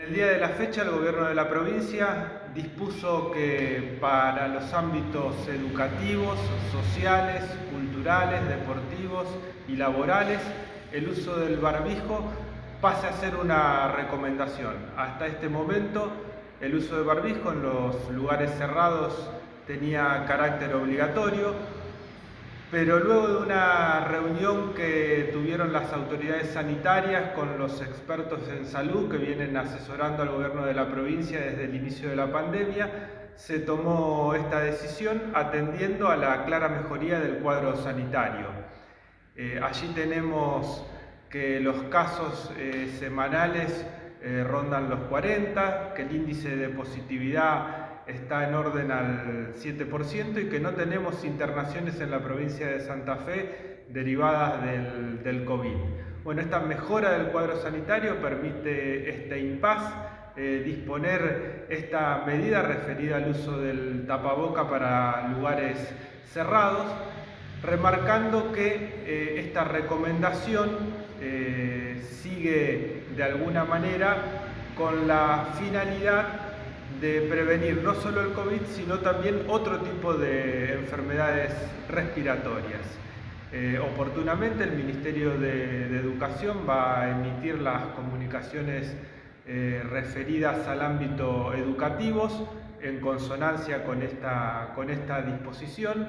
El día de la fecha el gobierno de la provincia dispuso que para los ámbitos educativos, sociales, culturales, deportivos y laborales el uso del barbijo pase a ser una recomendación. Hasta este momento el uso de barbijo en los lugares cerrados tenía carácter obligatorio, pero luego de una reunión que tuvieron las autoridades sanitarias con los expertos en salud que vienen asesorando al gobierno de la provincia desde el inicio de la pandemia, se tomó esta decisión atendiendo a la clara mejoría del cuadro sanitario. Eh, allí tenemos que los casos eh, semanales eh, rondan los 40, que el índice de positividad está en orden al 7% y que no tenemos internaciones en la provincia de Santa Fe derivadas del, COVID. Bueno, esta mejora del cuadro sanitario permite este impas, eh, disponer esta medida referida al uso del tapaboca para lugares cerrados, remarcando que eh, esta recomendación eh, sigue de alguna manera con la finalidad de prevenir no solo el COVID, sino también otro tipo de enfermedades respiratorias. Eh, oportunamente el Ministerio de, Educación va a emitir las comunicaciones eh, referidas al ámbito educativos en consonancia con esta, con esta disposición.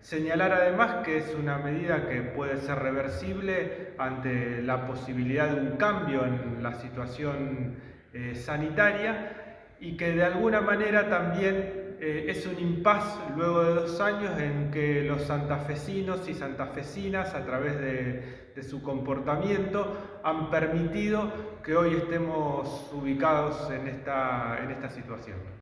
Señalar además que es una medida que puede ser reversible ante la posibilidad de un cambio en la situación eh, sanitaria y que de alguna manera también eh, es un impas luego de dos años en que los santafesinos y santafesinas a través de, su comportamiento han permitido que hoy estemos ubicados en esta situación.